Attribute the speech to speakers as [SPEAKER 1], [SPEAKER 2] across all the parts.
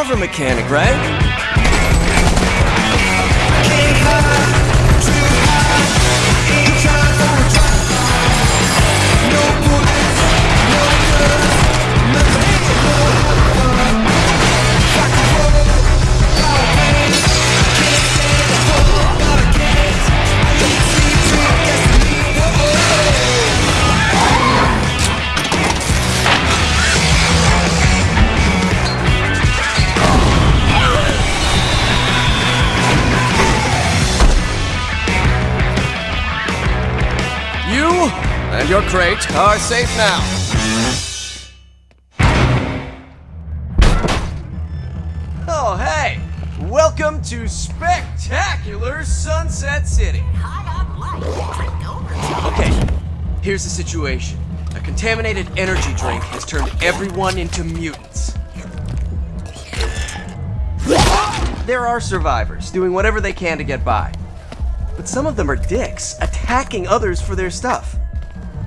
[SPEAKER 1] cover mechanic, right? And your crate are safe now. Oh, hey! Welcome to spectacular Sunset City. Okay, here's the situation. A contaminated energy drink has turned everyone into mutants. There are survivors doing whatever they can to get by. But some of them are dicks, attacking others for their stuff.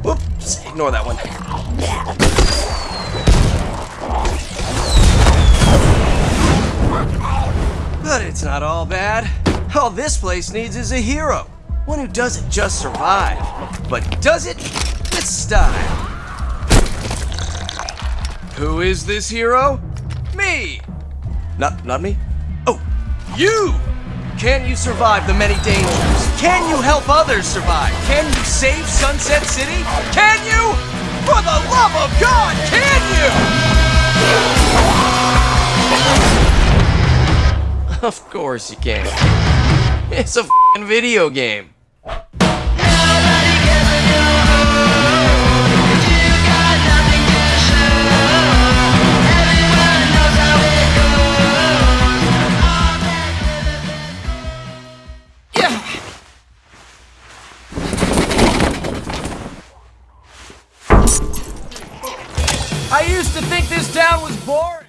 [SPEAKER 1] Whoops, ignore that one. But it's not all bad. All this place needs is a hero. One who doesn't just survive, but does it with style. Who is this hero? Me! Not, not me? Oh, you! Can you survive the many dangers? Can you help others survive? Can you save Sunset City? Can you? For the love of God, can you? Of course you can. It's a video game. I used to think this town was boring.